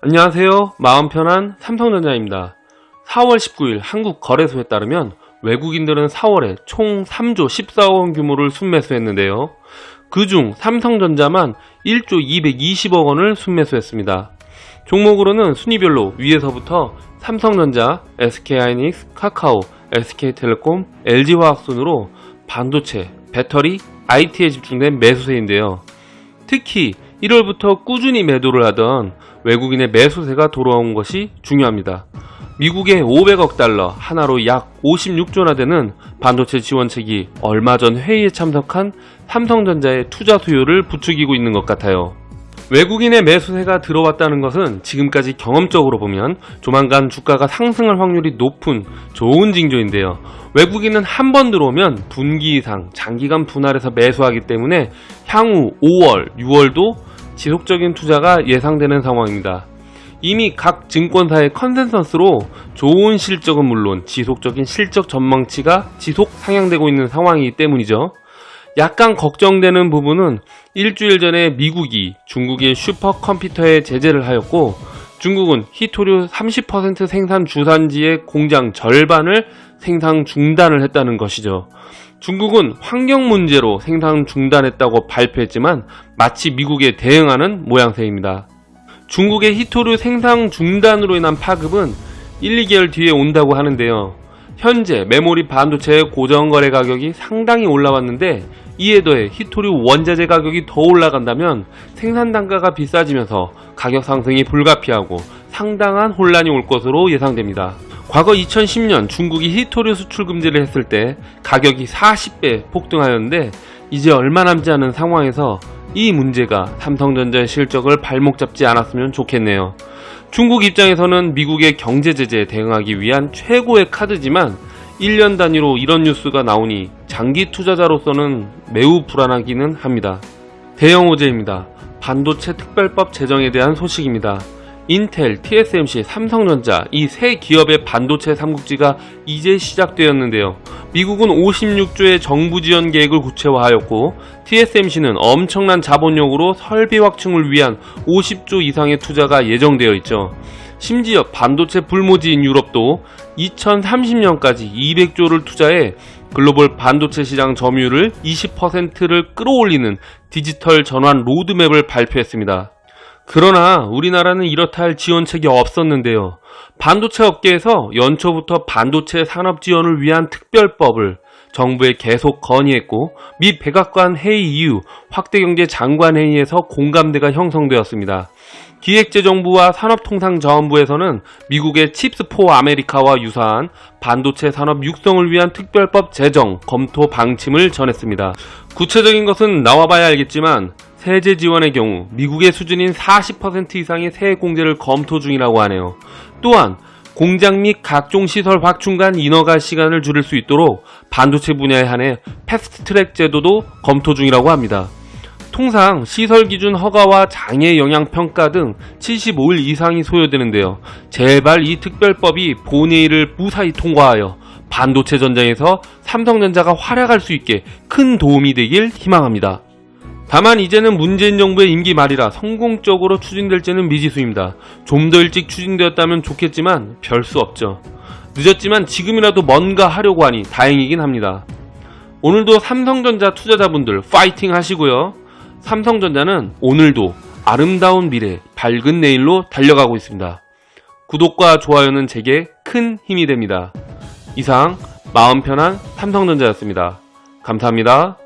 안녕하세요. 마음 편한 삼성전자입니다. 4월 19일 한국 거래소에 따르면 외국인들은 4월에 총 3조 14억 원 규모를 순매수했는데요. 그중 삼성전자만 1조 220억 원을 순매수했습니다. 종목으로는 순위별로 위에서부터 삼성전자, SK하이닉스, 카카오, SK텔레콤, LG화학 순으로 반도체, 배터리, IT에 집중된 매수세인데요. 특히 1월부터 꾸준히 매도를 하던 외국인의 매수세가 돌아온 것이 중요합니다. 미국의 500억 달러 하나로 약 56조나 되는 반도체 지원책이 얼마 전 회의에 참석한 삼성전자의 투자 수요를 부추기고 있는 것 같아요. 외국인의 매수세가 들어왔다는 것은 지금까지 경험적으로 보면 조만간 주가가 상승할 확률이 높은 좋은 징조인데요. 외국인은 한 번 들어오면 분기 이상 장기간 분할해서 매수하기 때문에 향후 5월, 6월도 지속적인 투자가 예상되는 상황입니다. 이미 각 증권사의 컨센서스로 좋은 실적은 물론 지속적인 실적 전망치가 지속 상향되고 있는 상황이기 때문이죠. 약간 걱정되는 부분은 일주일 전에 미국이 중국의 슈퍼컴퓨터에 제재를 하였고 중국은 히토류 30% 생산 주산지의 공장 절반을 생산 중단을 했다는 것이죠. 중국은 환경 문제로 생산 중단했다고 발표했지만 마치 미국에 대응하는 모양새입니다. 중국의 히토류 생산 중단으로 인한 파급은 1, 2개월 뒤에 온다고 하는데요. 현재 메모리 반도체의 고정거래 가격이 상당히 올라왔는데 이에 더해 히토류 원자재 가격이 더 올라간다면 생산 단가가 비싸지면서 가격 상승이 불가피하고 상당한 혼란이 올 것으로 예상됩니다. 과거 2010년 중국이 히토류 수출 금지를 했을 때 가격이 40배 폭등하였는데 이제 얼마 남지 않은 상황에서 이 문제가 삼성전자의 실적을 발목 잡지 않았으면 좋겠네요. 중국 입장에서는 미국의 경제 제재에 대응하기 위한 최고의 카드지만 1년 단위로 이런 뉴스가 나오니 장기 투자자로서는 매우 불안하기는 합니다. 대형 호재입니다. 반도체 특별법 제정에 대한 소식입니다. 인텔, TSMC, 삼성전자 이 세 기업의 반도체 삼국지가 이제 시작되었는데요. 미국은 56조의 정부 지원 계획을 구체화하였고 TSMC는 엄청난 자본력으로 설비 확충을 위한 50조 이상의 투자가 예정되어 있죠. 심지어 반도체 불모지인 유럽도 2030년까지 200조를 투자해 글로벌 반도체 시장 점유율을 20%를 끌어올리는 디지털 전환 로드맵을 발표했습니다. 그러나 우리나라는 이렇다 할 지원책이 없었는데요. 반도체 업계에서 연초부터 반도체 산업 지원을 위한 특별법을 정부에 계속 건의했고 미 백악관 회의 이후 확대경제 장관 회의에서 공감대가 형성되었습니다. 기획재정부와 산업통상자원부에서는 미국의 CHIPS for America와 유사한 반도체 산업 육성을 위한 특별법 제정 검토 방침을 전했습니다. 구체적인 것은 나와봐야 알겠지만 세제 지원의 경우 미국의 수준인 40% 이상의 세액 공제를 검토 중이라고 하네요. 또한 공장 및 각종 시설 확충 간 인허가 시간을 줄일 수 있도록 반도체 분야에 한해 패스트트랙 제도도 검토 중이라고 합니다. 통상 시설 기준 허가와 장애 영향 평가 등 75일 이상이 소요되는데요. 제발 이 특별법이 본회의를 무사히 통과하여 반도체 전장에서 삼성전자가 활약할 수 있게 큰 도움이 되길 희망합니다. 다만 이제는 문재인 정부의 임기 말이라 성공적으로 추진될지는 미지수입니다. 좀 더 일찍 추진되었다면 좋겠지만 별 수 없죠. 늦었지만 지금이라도 뭔가 하려고 하니 다행이긴 합니다. 오늘도 삼성전자 투자자분들 파이팅 하시고요. 삼성전자는 오늘도 아름다운 미래, 밝은 내일로 달려가고 있습니다. 구독과 좋아요는 제게 큰 힘이 됩니다. 이상 마음 편한 삼성전자였습니다. 감사합니다.